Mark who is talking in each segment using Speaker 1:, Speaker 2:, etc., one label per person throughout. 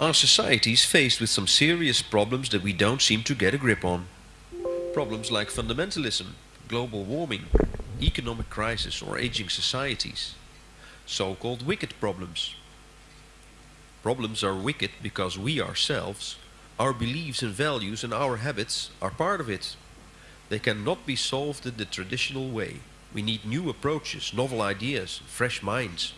Speaker 1: Our society is faced with some serious problems that we don't seem to get a grip on. Problems like fundamentalism, global warming, economic crisis or aging societies. So-called wicked problems. Problems are wicked because we ourselves, our beliefs and values and our habits are part of it. They cannot be solved in the traditional way. We need new approaches, novel ideas, fresh minds.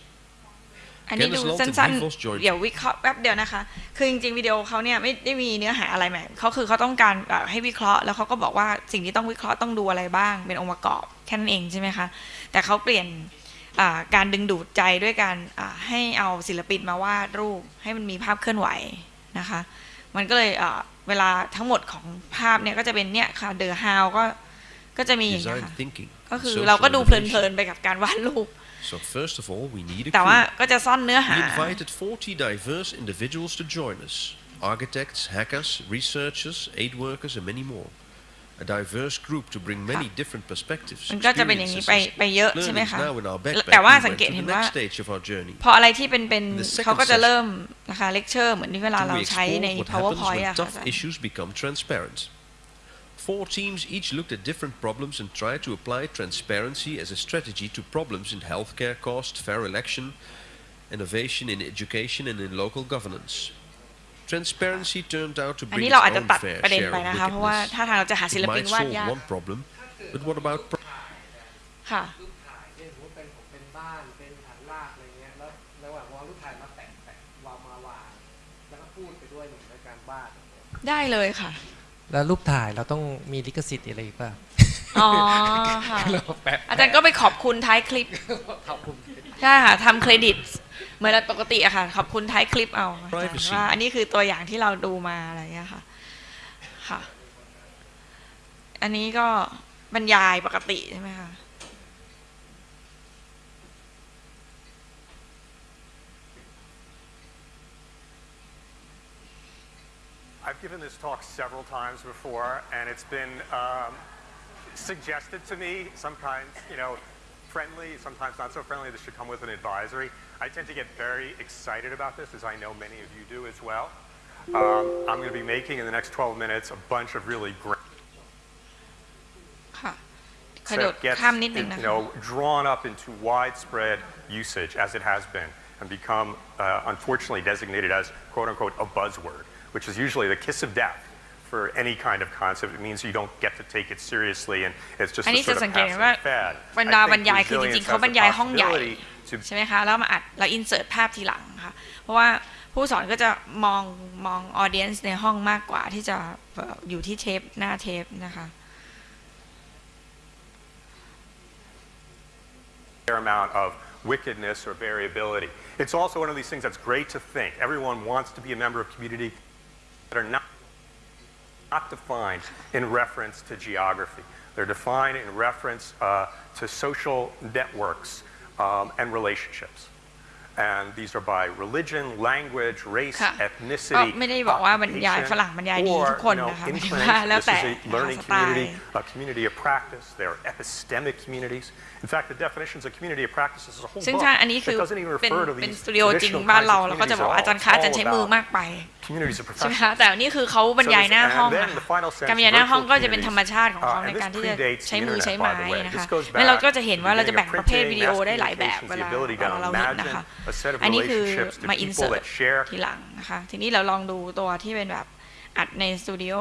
Speaker 2: อันนี้ดู
Speaker 1: Kenneth Lalt
Speaker 2: สั้น
Speaker 1: and Vivos joined
Speaker 2: ๆเดี๋ยววิเคราะห์แป๊บเดียวนะคะ คือจริงๆวิดีโอเขาเนี่ยไม่ได้มีเนื้อหาอะไรใหม่เขาคือเขาต้องการแบบให้วิเคราะห์ แล้วเขาก็บอกว่าสิ่งที่ต้องวิเคราะห์ต้องดูอะไรบ้าง เป็นองค์ประกอบแค่นั้นเองใช่ไหมคะ แต่เขาเปลี่ยนอ่าการดึงดูดใจด้วยการอ่าให้เอาศิลปินมาวาดรูป ให้มันมีภาพเคลื่อนไหวนะคะ มันก็เลยอ่าเวลาทั้งหมดของภาพเนี่ยก็จะเป็นเนี่ยค่ะ The How ก็ก็จะมีอย่างเงี้ย
Speaker 1: Design
Speaker 2: ค่ะ
Speaker 1: thinking.
Speaker 2: ก็คือ
Speaker 1: social
Speaker 2: เราก็ดูเพ
Speaker 1: innovation.
Speaker 2: ลินๆไปกับการวาดรูป
Speaker 1: So first of all, we need a
Speaker 2: แต่ว่า
Speaker 1: crew.
Speaker 2: ก็จะซ่อนเนื้อหา
Speaker 1: We invited 40 diverse individuals to join us. Architects, hackers, researchers, aid workers, and many more. A diverse group to bring many different perspectives,
Speaker 2: มันก็จะเป็นอย่างนี้
Speaker 1: experiences,
Speaker 2: ไปไปเยอะใช่ไหม
Speaker 1: learnings
Speaker 2: คะ
Speaker 1: now in our backpack.
Speaker 2: แต่ว่า
Speaker 1: we
Speaker 2: สัง
Speaker 1: went
Speaker 2: เกต
Speaker 1: to
Speaker 2: เห็
Speaker 1: the
Speaker 2: นว่า
Speaker 1: next stage of our journey.
Speaker 2: พออะไรที่เป็นเป็น
Speaker 1: The second
Speaker 2: เขาก็จะเริ่มนะคะเลคเชอร์เหมือนที่เวลาเรา
Speaker 1: we
Speaker 2: ใช้ใน
Speaker 1: explored what happens
Speaker 2: powerpoint
Speaker 1: when
Speaker 2: อะค่ะ
Speaker 1: Four teams each looked at different problems and tried to apply transparency as a strategy to problems in healthcare cost, fair election, innovation in education and in local governance. Transparency turned out to
Speaker 2: อัน
Speaker 1: bring
Speaker 2: นี้
Speaker 1: its
Speaker 2: เราอาจจะ
Speaker 1: own
Speaker 2: ตัด
Speaker 1: fair
Speaker 2: ประเด็น
Speaker 1: share
Speaker 2: ไป
Speaker 1: of
Speaker 2: นะคะ เพราะว่า
Speaker 1: wickedness.
Speaker 2: ถ้าทางเราจะหาศิล
Speaker 1: It
Speaker 2: ปิน
Speaker 1: might
Speaker 2: วาด
Speaker 1: solve
Speaker 2: ยาก
Speaker 1: one problem, but what about pro-
Speaker 2: ค่ะ
Speaker 3: รูปถ่ายเนี่ยสมมติเป็นผมเป็นบ้าน เป็นฐานรากอะไรเงี้ย แล้วระหว่างวางรูปถ่ายมาแปะแปะวางมาวาง แล้วก็พูดไปด้วยเหมือนในการบ้าน
Speaker 2: ได้เลยค่ะ
Speaker 3: แล้วรูปถ่ายเราต้องมีลิขสิทธิ์อะไรอีกป่ะ
Speaker 2: อ๋อค่ะ
Speaker 3: เราแปะ
Speaker 2: อาจารย์ก็ไปขอบคุณท้ายคลิป
Speaker 3: ขอบคุณ
Speaker 2: ใช่ค่ะทำเครดิตเหมือนปกติอะค่ะ ขอบคุณท้ายคลิปเอาอาจารย์
Speaker 1: Privacy
Speaker 2: ว่าอันนี้คือตัวอย่างที่เราดูมาอะไรอย่างเงี้ยค่ะค่ะ อันนี้ก็บรรยายปกติใช่ไหมคะ
Speaker 4: given this talk several times before, and it's been um, suggested to me, sometimes, you know, friendly, sometimes not so friendly, this should come with an advisory. I tend to get very excited about this, as I know many of you do as well. Um, I'm going to be making in the next 12 minutes a bunch of really great
Speaker 2: ค่ะกระโดด
Speaker 4: that gets
Speaker 2: ข้ามนิดนึง
Speaker 4: in-
Speaker 2: นะ
Speaker 4: you
Speaker 2: คะ
Speaker 4: know, drawn up into widespread usage as it has been and become uh, unfortunately designated as quote unquote a buzzword, which is usually the kiss of death for any kind of concept. It means you don't get to take it seriously and it's just
Speaker 2: อัน
Speaker 4: a
Speaker 2: นี้
Speaker 4: sort
Speaker 2: จะ
Speaker 4: of
Speaker 2: สังเกตเห็นว่า
Speaker 4: passing fad.
Speaker 2: บรรดา
Speaker 4: I
Speaker 2: บรร
Speaker 4: think
Speaker 2: ยายคือจริ
Speaker 4: resilience
Speaker 2: งๆเขา
Speaker 4: has
Speaker 2: บรร
Speaker 4: the
Speaker 2: ยายห้องใหญ่
Speaker 4: possibility to
Speaker 2: ใช่ไหมคะ แล้วมาอัดเราอินเสิร์ตภาพทีหลังค่ะ เพราะว่าผู้สอนก็จะมองมองออเดียนส์ในห้องมากกว่าที่จะแบบอยู่ที่เทปหน้าเทปนะคะ
Speaker 4: fair amount of wickedness or variability. It's also one of these things that's great to think. Everyone wants to be a member of community that are not, not defined in reference to geography. They're defined in reference uh, to social networks um, and relationships. And these are by religion, language, race,
Speaker 2: ค่ะ ก็
Speaker 4: ethnicity,
Speaker 2: ไม่ได้บอกว่าบรรยายฝรั่งบรรยายดี
Speaker 4: or
Speaker 2: ทุกคน
Speaker 4: you know,
Speaker 2: นะคะหมายถึง
Speaker 4: inclination.
Speaker 2: ว่าแล้ว
Speaker 4: This
Speaker 2: แต่
Speaker 4: is a
Speaker 2: นะคะ
Speaker 4: learning
Speaker 2: สไตล์
Speaker 4: community, a community of practice. They're epistemic communities. In fact, the definitions of community of practice is a whole
Speaker 2: ซึ่ง
Speaker 4: book
Speaker 2: ถ้าอันนี้คือ
Speaker 4: that doesn't even
Speaker 2: เป็น
Speaker 4: refer to
Speaker 2: เป็น
Speaker 4: these
Speaker 2: สตูดิโอจริง
Speaker 4: traditional
Speaker 2: บ้าน
Speaker 4: kinds
Speaker 2: เรา
Speaker 4: of
Speaker 2: เราก็จะ
Speaker 4: communities
Speaker 2: บอก
Speaker 4: at
Speaker 2: ว่า
Speaker 4: all.
Speaker 2: อาจารย์คะอาจารย์
Speaker 4: It's
Speaker 2: ใช้
Speaker 4: all
Speaker 2: มือ
Speaker 4: about
Speaker 2: มากไป
Speaker 4: communities of
Speaker 2: ใช่ไหม
Speaker 4: professionals.
Speaker 2: คะแต่นี่คือเขาบรรยายหน้าห้อง
Speaker 4: So this-
Speaker 2: นะ
Speaker 4: and
Speaker 2: คะ
Speaker 4: then the final sense
Speaker 2: การบรรยายหน้าห้องก็จะเป็น
Speaker 4: virtual
Speaker 2: ธรรมชาติของเขา
Speaker 4: Uh,
Speaker 2: ใน
Speaker 4: and
Speaker 2: การ
Speaker 4: this
Speaker 2: ที่จะ
Speaker 4: predates
Speaker 2: ใช้
Speaker 4: the
Speaker 2: มือ
Speaker 4: internet,
Speaker 2: ใช้
Speaker 4: by
Speaker 2: ไม้
Speaker 4: the way.
Speaker 2: นะคะ
Speaker 4: This goes
Speaker 2: แล้วเรา
Speaker 4: back
Speaker 2: ก็จะเห็นว่าเราจะแบ่ง
Speaker 4: to the
Speaker 2: ประเภท
Speaker 4: beginning
Speaker 2: วิ
Speaker 4: of
Speaker 2: ดีโอได้หลายแบบ
Speaker 4: communications,
Speaker 2: เว
Speaker 4: the
Speaker 2: ลา
Speaker 4: ability
Speaker 2: เว
Speaker 4: to
Speaker 2: ลาเราเห็นนะคะ
Speaker 4: imagine a set of
Speaker 2: อันนี้คือ
Speaker 4: relationships to
Speaker 2: มาอินเสิร์
Speaker 4: people
Speaker 2: ต
Speaker 4: that share
Speaker 2: ทีหลังนะคะ ทีนี้เราลองดูตัวที่เป็นแบบอัดในสตูดิโอ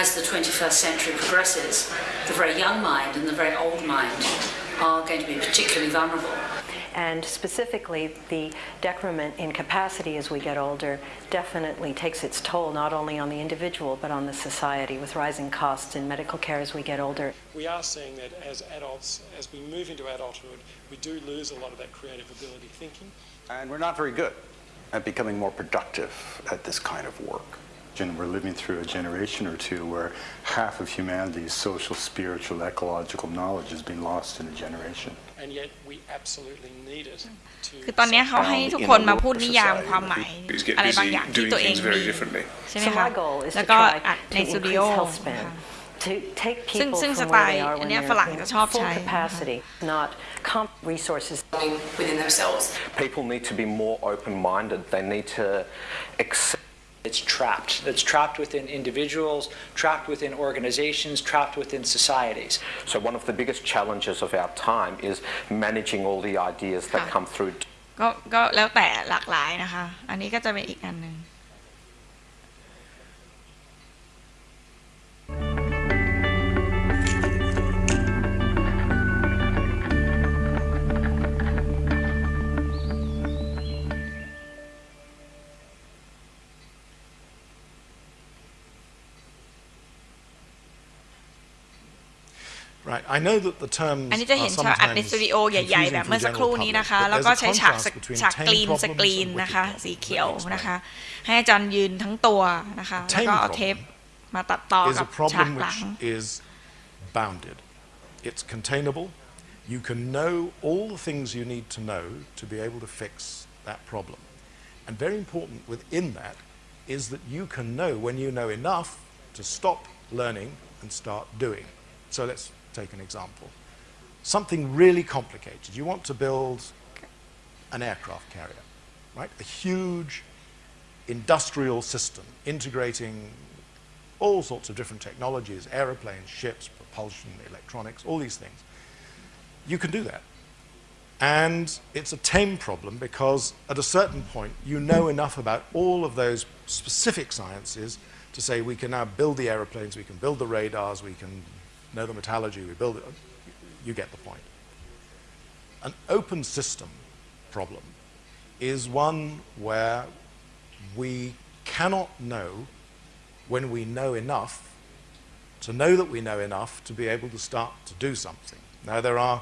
Speaker 5: as the 21st century progresses, the very young mind and the very old mind are going to be particularly vulnerable.
Speaker 6: And specifically, the decrement in capacity as we get older definitely takes its toll not only on the individual but on the society with rising costs in medical care as we get older.
Speaker 7: We are seeing that as adults, as we move into adulthood, we do lose a lot of that creative ability thinking.
Speaker 8: And we're not very good at becoming more productive at this kind of work.
Speaker 9: And we're living through a generation or two where half of humanity's social, spiritual, ecological knowledge has been lost in a generation.
Speaker 7: And yet we absolutely need it to
Speaker 2: คือตอนนี้เขาให้ทุกคนมาพูดนิยามความหมาย
Speaker 10: Who's get
Speaker 2: อะไรบาง
Speaker 10: busy
Speaker 2: อย่างที่
Speaker 10: doing
Speaker 2: ตัวเอง
Speaker 10: things
Speaker 2: มี
Speaker 10: very differently.
Speaker 2: ใช่ไหม
Speaker 6: So
Speaker 2: คะ
Speaker 6: my goal is
Speaker 2: แล้ว
Speaker 6: to
Speaker 2: ก็
Speaker 6: try
Speaker 2: อัด
Speaker 6: to
Speaker 2: ในสตูดิโอ
Speaker 6: increase health span. to take
Speaker 2: ซึ่ง
Speaker 6: people
Speaker 2: ซึ่ง
Speaker 6: from
Speaker 2: สไต
Speaker 6: where
Speaker 2: ล์
Speaker 6: they are
Speaker 2: อัน
Speaker 6: when
Speaker 2: เนี้ย
Speaker 6: they're
Speaker 2: ฝรั่ง
Speaker 6: in
Speaker 2: จะชอบ
Speaker 6: full
Speaker 2: ใช้นะคะ
Speaker 6: capacity, not comp resources.
Speaker 10: within themselves.
Speaker 11: People need to be more open-minded. They need to accept
Speaker 12: It's trapped. It's trapped within individuals, trapped within organizations, trapped within societies.
Speaker 11: So one of the biggest challenges of our time is managing all the ideas that
Speaker 2: Yeah.
Speaker 11: come through
Speaker 2: ก็ก็แล้วแต่หลากหลายนะคะ อันนี้ก็จะเป็นอีกอันหนึ่ง
Speaker 13: I know that the terms
Speaker 2: อันนี้จะเห็
Speaker 13: are
Speaker 2: นฉากอัดใน
Speaker 13: sometimes
Speaker 2: สตูดิโอใหญ่ ๆ แบบ
Speaker 13: confusing
Speaker 2: เมื่อ
Speaker 13: to
Speaker 2: สั
Speaker 13: the
Speaker 2: กครู่
Speaker 13: general
Speaker 2: นี้
Speaker 13: public,
Speaker 2: นะคะ
Speaker 13: but
Speaker 2: แล้ว
Speaker 13: there's
Speaker 2: ก็
Speaker 13: a
Speaker 2: ใช้ฉาก
Speaker 13: contrast between
Speaker 2: ฉาก
Speaker 13: tame
Speaker 2: กรีนส
Speaker 13: problems
Speaker 2: กรีน
Speaker 13: and
Speaker 2: นะคะ
Speaker 13: wicked
Speaker 2: สีเขียว
Speaker 13: problems. Let me
Speaker 2: นะคะ
Speaker 13: explain.
Speaker 2: ให้อาจารย์ยืนทั้งตัวนะคะ แล้ว
Speaker 13: tame
Speaker 2: ก็เอา
Speaker 13: problem
Speaker 2: เทปมาตัดต่อ
Speaker 13: is
Speaker 2: กับ
Speaker 13: a
Speaker 2: ฉาก
Speaker 13: problem
Speaker 2: หลัง
Speaker 13: which is bounded. It's containable. You can know all the things you need to know to be able to fix that problem. And very important within that is that you can know when you know enough to stop learning and start doing. So let's take an example. Something really complicated. You want to build an aircraft carrier, right? A huge industrial system integrating all sorts of different technologies aeroplanes, ships, propulsion, electronics, all these things. You can do that. And it's a tame problem because at a certain point you know enough about all of those specific sciences to say we can now build the aeroplanes, we can build the radars, we can know the metallurgy, we build it. You get the point. An open system problem is one where we cannot know when we know enough to know that we know enough to be able to start to do something. Now, there are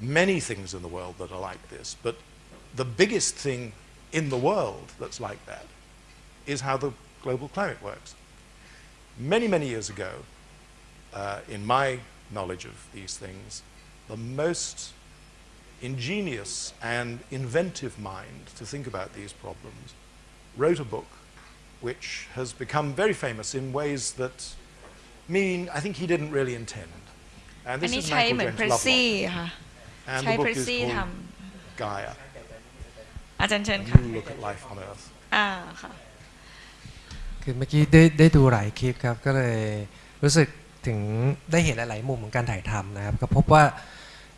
Speaker 13: many things in the world that are like this, but the biggest thing in the world that's like that is how the global climate works. Many, many years ago, uh, in my knowledge of these things, the most ingenious and inventive mind to think about these problems wrote a book which has become very famous in ways that mean I think he didn't really intend. And
Speaker 2: อัน
Speaker 13: this
Speaker 2: นี้
Speaker 13: is
Speaker 2: ใช้
Speaker 13: Michael
Speaker 2: เหมือน
Speaker 13: James
Speaker 2: เพรสซี่
Speaker 13: Lovelock.
Speaker 2: ค่ะ
Speaker 13: And
Speaker 2: ใช้
Speaker 13: the
Speaker 2: เพร
Speaker 13: book
Speaker 2: ส
Speaker 13: is
Speaker 2: ซี่ท
Speaker 13: called Gaia. ำ
Speaker 2: อาจารย์เชิญ
Speaker 13: A
Speaker 2: ค่ะ
Speaker 13: New Look at Life on Earth.
Speaker 2: อ่าค่ะ
Speaker 3: คือเมื่อกี้ได้ได้ดูหลายคลิปครับก็เลยรู้สึก ถึงได้เห็นหลาย ๆ มุมของการถ่ายทำนะครับ ก็พบว่า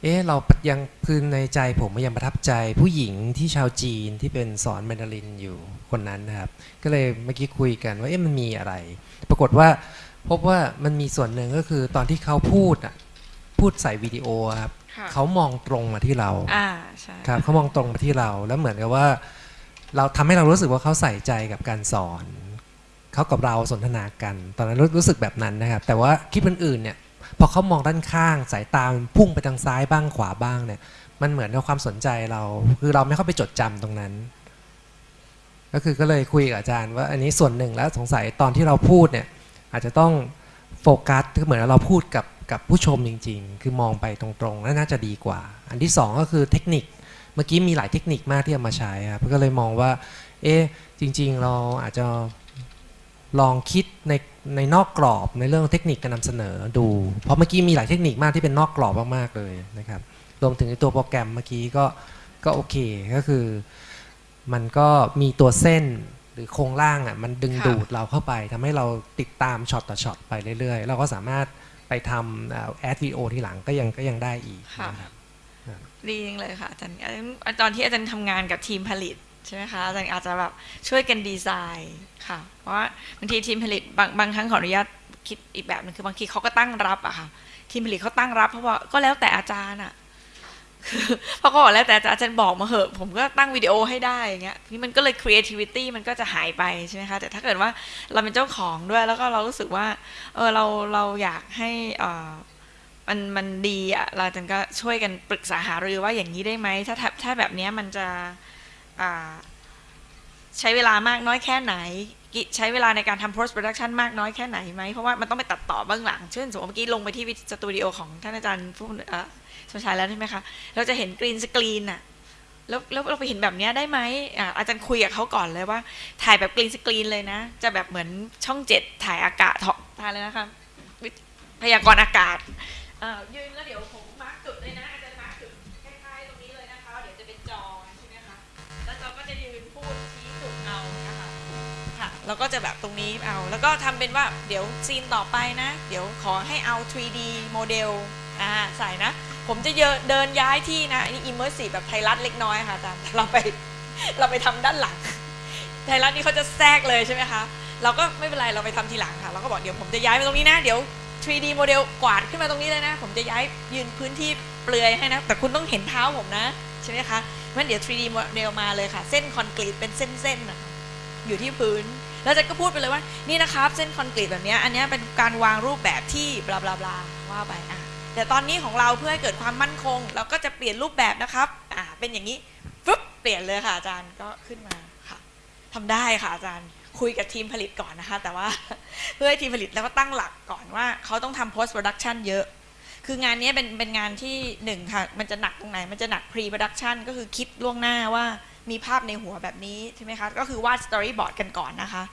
Speaker 3: เอ๊ะเรายังคือในใจผมยังประทับใจผู้หญิงที่ชาวจีนที่เป็นสอนแมนดารินอยู่คนนั้นนะครับ ก็เลยเมื่อกี้คุยกันว่าเอ๊ะมันมีอะไร ปรากฏว่าพบว่ามันมีส่วนหนึ่งก็คือตอนที่เขาพูดอะพูดใส่วิดีโอครับ
Speaker 2: ค่ะ
Speaker 3: เขามองตรงมาที่เรา
Speaker 2: อ่าใช่
Speaker 3: ครับเขามองตรงมาที่เราแล้วเหมือนกับว่า เราทำให้เรารู้สึกว่าเขาใส่ใจกับการสอน เขากับเราสนทนากัน ตอนนั้นรู้สึกแบบนั้นนะครับ แต่ว่าคลิปอื่นๆเนี่ยพอเขามองด้านข้างสายตามันพุ่งไปทางซ้ายบ้างขวาบ้างเนี่ย มันเหมือนกับความสนใจเรา คือเราไม่เข้าไปจดจำตรงนั้น ก็คือก็เลยคุยกับอาจารย์ ว่าอันนี้ส่วนหนึ่งแล้วสงสัยตอนที่เราพูดเนี่ยอาจจะต้องโฟกัสคือเหมือนเราพูดกับกับผู้ชมจริง ๆ คือมองไปตรงๆน่าจะดีกว่า อันที่สองก็คือเทคนิคเมื่อกี้มีหลายเทคนิคมากที่เอามาใช้ครับก็เลยมองว่า เอ๊ะจริง ๆ เราอาจจะ ลองคิดในในนอกกรอบในเรื่องเทคนิคการนำเสนอดู เพราะเมื่อกี้มีหลายเทคนิคมากที่เป็นนอกกรอบมากๆเลยนะครับรวมถึงในตัวโปรแกรมเมื่อกี้ก็ก็โอเคก็คือ มันก็มีตัวเส้นหรือโครงร่างอะมันดึง
Speaker 2: ค่ะ
Speaker 3: ดูดเราเข้าไปทำให้เราติดตามช็อตต่อช็อตไปเรื่อยๆ เราก็สามารถไปทำแอดวิดีโอทีหลังก็ยังก็ยังได้อีก
Speaker 2: ค่ะ
Speaker 3: นะครับ
Speaker 2: ดีจริงเลยค่ะอาจารย์อาจารย์ตอนที่อาจารย์ทำงานกับทีมผลิต ใช่ไหมคะอาจารย์อาจจะแบบช่วยกันดีไซน์ค่ะ เพราะว่าบางทีทีมผลิตบางบางครั้งขออนุญาตคิดอีกแบบนึงคือบางทีเขาก็ตั้งรับอะค่ะทีมผลิตเขาตั้งรับเพราะว่าก็แล้วแต่อาจารย์อะคือเพราะก็บอกแล้วแต่อาจารย์บอกมาเหอะผมก็ตั้งวิดีโอให้ได้อย่างเงี้ยนี่มันก็เลย creativity มันก็จะหายไปใช่ไหมคะแต่ถ้าเกิดว่าเราเป็นเจ้าของด้วยแล้วก็เรารู้สึกว่าเออเราเราอยากให้เอ่อมันมันดีอะเราจันก็ช่วยกันปรึกษาหารือว่าอย่างนี้ได้ไหมถ้าถ้าแบบเนี้ยมันจะ ใช้เวลามากน้อยแค่ไหน ใช้เวลาในการทำ post production มากน้อยแค่ไหนไหม เพราะว่ามันต้องไปตัดต่อเบื้องหลัง เช่นสมมติเมื่อกี้ลงไปที่สตูดิโอของท่านอาจารย์ผู้สมชายแล้วใช่ไหมคะ เราจะเห็น green screen อะแล้วแล้วเราไปเห็นแบบนี้ได้ไหมอาจารย์คุยกับเขาก่อนเลยว่า ถ่ายแบบ green screen เลยนะ จะแบบเหมือนช่องเจ็ดถ่ายอากาศถ่ายเลยนะคะพยากรณ์อากาศยืนแล้วเดี๋ยวผม แล้วก็จะแบบตรงนี้เอา แล้วก็ทำเป็นว่าเดี๋ยว scene ต่อไปนะ เดี๋ยวขอให้เอา 3D โมเดลอ่าใส่นะ ผมจะเดินย้ายที่นะอันนี้ immersive แบบไทยรัฐเล็กน้อยค่ะอาจารย์เราไปเราไปทำด้านหลัง ไทยรัฐนี่เขาจะแทรกเลยใช่ไหมคะเราก็ไม่เป็นไรเราไปทำทีหลังค่ะ เราก็บอกเดี๋ยวผมจะย้ายไปตรงนี้นะเดี๋ยว 3D โมเดลกวาดขึ้นมาตรงนี้เลยนะ ผมจะย้ายยืนพื้นที่เปลือยให้นะ แต่คุณต้องเห็นเท้าผมนะ ใช่ไหมคะงั้นเดี๋ยว 3D โมเดลมาเลยค่ะ เส้นคอนกรีตเป็นเส้นๆอยู่ที่พื้น แล้วอาจะก็พูดไปเลยว่านี่นะครับเส้นคอนกรีตแบบนี้อันนี้เป็นการวางรูปแบบที่บลาบลาบลาว่าไปอะแต่ตอนนี้ของเราเพื่อให้เกิดความมั่นคง เราก็จะเปลี่ยนรูปแบบนะครับอ่าเป็นอย่างนี้ฟึ๊บเปลี่ยนเลยค่ะอาจารย์ก็ขึ้นมาค่ะทำได้ค่ะอาจารย์คุยกับทีมผลิตก่อนนะคะ แต่ว่าเพื่อให้ทีมผลิตแล้วก็ตั้งหลักก่อนว่า เขาต้องทำ post production เยอะ คืองานนี้เป็นเป็นงานที่หนึ่งค่ะ มันจะหนักตรงไหน มันจะหนัก pre production ก็คือคิดล่วงหน้าว่า มีภาพในหัวแบบนี้ใช่ไหมคะก็คือวาด storyboard กันก่อนนะคะ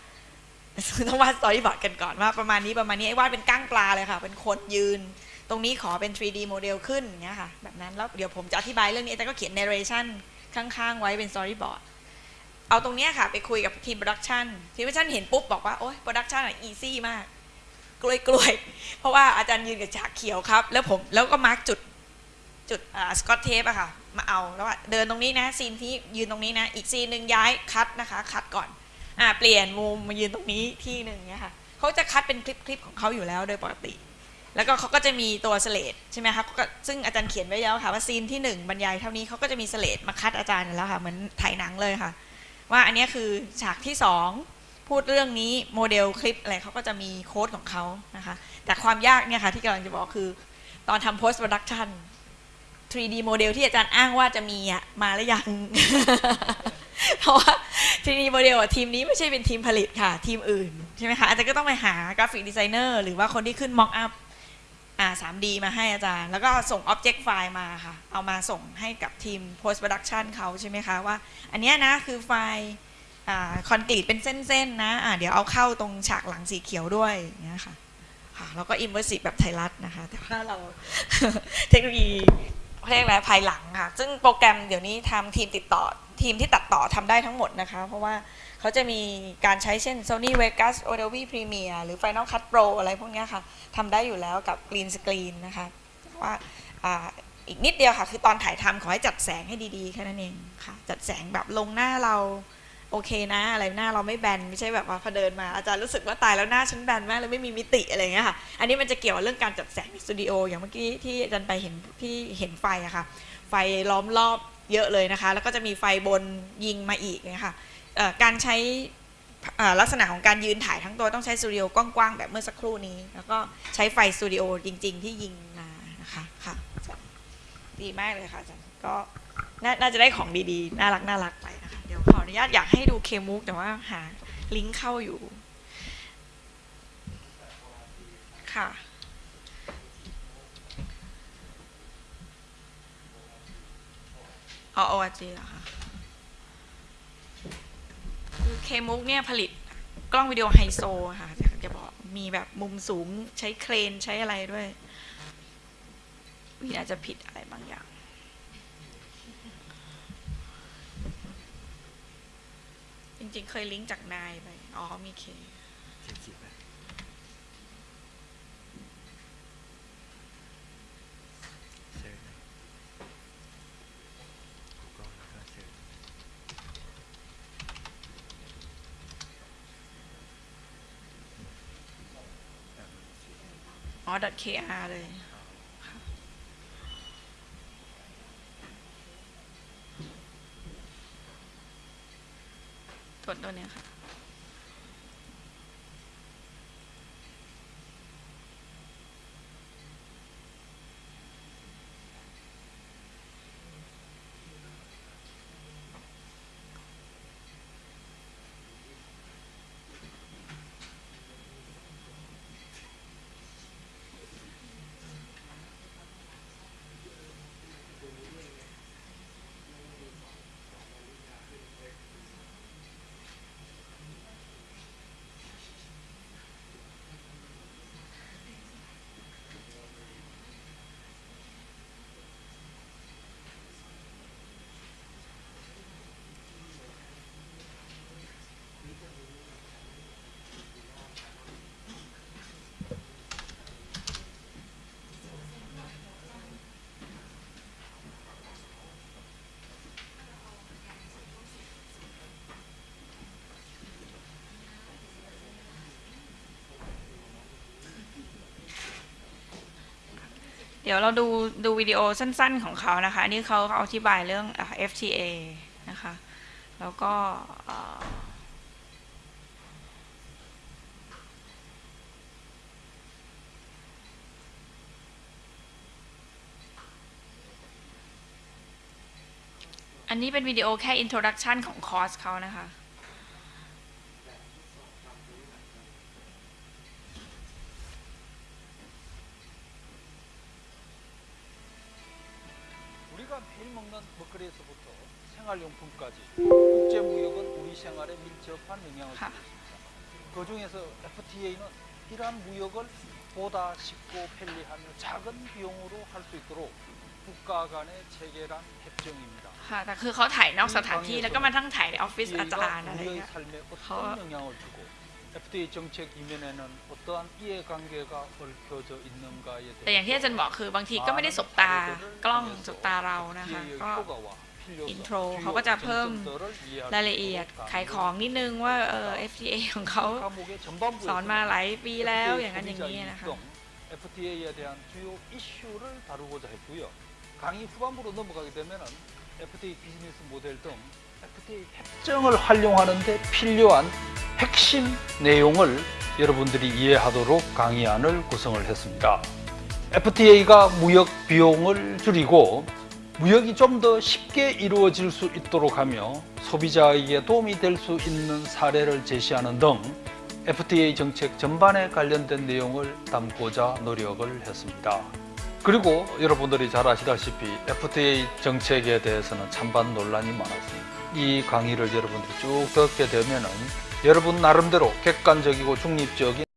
Speaker 2: ต้องวาด storyboard กันก่อนว่าประมาณนี้ประมาณนี้ไอ้วาดเป็นก้างปลาเลยค่ะ เป็นคนยืน ตรงนี้ขอเป็น 3D โมเดลขึ้นอย่างเงี้ยค่ะแบบนั้นแล้วเดี๋ยวผมจะอธิบายเรื่องนี้แต่ก็เขียน narration ข้างๆ ไว้เป็น storyboard เอาตรงเนี้ยค่ะไปคุยกับทีม production ทีม production เห็นปุ๊บบอกว่า โอ๊ย production อะ easy มาก กล้วยกล้วยๆเพราะว่าอาจารย์ยืนกับฉากเขียวครับ แล้วผมแล้วก็ mark จุด จุดสกอตเทปอะค่ะมาเอาแล้วว่าเดินตรงนี้นะ scene ที่ยืนตรงนี้นะอีก scene หนึ่งย้าย cut นะคะ cut ก่อนอ่าเปลี่ยนมุมมายืนตรงนี้ที่หนึ่งเนี้ยค่ะเขาจะ cut เป็นคลิปคลิปของเขาอยู่แล้วโดยปกติ แล้วก็เขาก็จะมีตัว slate ใช่ไหมคะซึ่งอาจารย์เขียนไว้แล้วค่ะว่า scene ที่หนึ่งบรรยายเท่านี้เขาก็จะมี slate มา cut อาจารย์แล้วค่ะเหมือนถ่ายหนังเลยค่ะ ว่าอันนี้คือฉากที่สองพูดเรื่องนี้โมเดลคลิปอะไรเขาก็จะมีโค้ดของเขานะคะแต่ความยากเนี่ยค่ะที่กำลังจะบอกคือตอนทำ post production 3D โมเดลที่อาจารย์อ้างว่าจะมีอะมาแล้วยัง เพราะว่า 3D โมเดลอะทีมนี้ไม่ใช่เป็นทีมผลิตค่ะ ทีมอื่น ใช่ไหมคะอาจารย์ก็ต้องไปหา graphic designer หรือว่าคนที่ขึ้น mock up อ่า 3D มาให้อาจารย์ แล้วก็ส่ง object file มาค่ะ เอามาส่งให้กับทีม post production เขาใช่ไหมคะว่า อันนี้นะคือไฟล์คอนกรีตเป็นเส้นๆนะอ่าเดี๋ยวเอาเข้าตรงฉากหลังสีเขียวด้วยอย่างเงี้ยค่ะค่ะแล้วก็ immersive แบบไทยรัฐนะคะ แต่ว่าเราเทคโนโลยี เรียกอะไรภายหลังค่ะ ซึ่งโปรแกรมเดี๋ยวนี้ทำทีมติดต่อทีมที่ตัดต่อทำได้ทั้งหมดนะคะ เพราะว่าเขาจะมีการใช้เช่น Sony Vegas Adobe Premiere หรือ Final Cut Pro อะไรพวกนี้ค่ะทำได้อยู่แล้วกับ Green Screen นะคะว่าอีกนิดเดียวค่ะ คือตอนถ่ายทำขอให้จัดแสงให้ดีๆ แค่นั้นเองค่ะ จัดแสงแบบลงหน้าเรา โอเคนะ อะไรหน้าเราไม่แบนไม่ใช่แบบว่าพอเดินมาอาจารย์รู้สึกว่าตายแล้วหน้าฉันแบนมากเลยไม่มีมิติอะไรเงี้ยค่ะอันนี้มันจะเกี่ยวเรื่องการจัดแสงในสตูดิโออย่างเมื่อกี้ที่อาจารย์ไปเห็นที่เห็นไฟอะค่ะไฟล้อมรอบเยอะเลยนะคะ แล้วก็จะมีไฟบนยิงมาอีกเนี่ยค่ะการใช้ลักษณะของการยืนถ่ายทั้งตัวต้องใช้สตูดิโอกว้างๆแบบเมื่อสักครู่นี้ แล้วก็ใช้ไฟสตูดิโอจริง ๆ ที่ยิงมานะคะค่ะดีมากเลยค่ะอาจารย์ก็ น่าจะได้ของดีๆ น่ารักน่ารักไปนะคะ เดี๋ยวขออนุญาตอยากให้ดูเคมูกแต่ว่าหาลิงก์เข้าอยู่ ค่ะ อ๋อ ORG เหรอคะคือเคมุกเนี่ยผลิตกล้องวิดีโอไฮโซค่ะจะจะบอกมีแบบมุมสูงใช้เครนใช้อะไรด้วยวิอาจจะผิดอะไรบางอย่าง จ ริง ๆ เคยลิงก์จากนายไป อ๋อ มีเคอ๋อ .kr เลย ตัวตัวเนี้ยค่ะ ดี๋ยวเราดูดูวิดีโอสั้นๆของเขานะคะ อันนี้เขาเขาอธิบายเรื่อง FTA นะคะ แล้วก็อันนี้เป็นวิดีโอแค่ introduction ของคอร์สเขานะคะ
Speaker 10: 생활용품까지 국제무역은 우리 생활에 밀접한 영향을 주고 있습니다. 그 중에서 FTA는 이러한 무역을 보다 쉽고 편리하며 작은 비용으로 할 수 있도록 국가 간의 체결한 협정입니다.
Speaker 2: ค่ะ แต่คือเขาถ่ายนอกสถานที่แล้วก็มาทั้งถ่ายในออฟฟิศอาจาร
Speaker 10: FTA가
Speaker 2: ย์อะไร
Speaker 10: 우리의
Speaker 2: เงี้ย
Speaker 10: 삶에
Speaker 2: 하-
Speaker 10: 어떤 영향을 주고 FTA 정책 이면에는 어떠한 이해관계가 얽혀져 있는가에
Speaker 2: แต่อย่างที่อาจารย์บอกคือบางทีก็ไม่ได้สบตากล้องสบตาเรานะคะ
Speaker 10: FTA의
Speaker 2: ก็
Speaker 10: 효과와 필요성,
Speaker 2: อินโทรเขาก็จะเพิ่ม
Speaker 10: 쟁점들을 이해할
Speaker 2: ราย
Speaker 10: 수
Speaker 2: ละเอียด
Speaker 10: 있도록
Speaker 2: ขายของนิดนึงว่าเออ FTA ของเขา
Speaker 10: 과목의 전반부에서는
Speaker 2: สอนมาหลายปีแล้ว
Speaker 10: FTA
Speaker 2: อย่างนั้นอย่างนี้
Speaker 10: 소비자
Speaker 2: นะคะ
Speaker 10: 이익 등 FTA에 대한 주요 이슈를 다루고자 했고요. 강의 후반부로 넘어가게 되면은 FTA 비즈니스 모델 등 FTA 협정을 활용하는데 필요한 핵심 내용을 여러분들이 이해하도록 강의안을 구성을 했습니다. FTA가 무역 비용을 줄이고 무역이 좀 더 쉽게 이루어질 수 있도록 하며 소비자에게 도움이 될 수 있는 사례를 제시하는 등 FTA 정책 전반에 관련된 내용을 담고자 노력을 했습니다. 그리고 여러분들이 잘 아시다시피 FTA 정책에 대해서는 찬반 논란이 많았습니다. 이 강의를 여러분들이 쭉 듣게 되면 은 여러분 나름대로 객관적이고 중립적인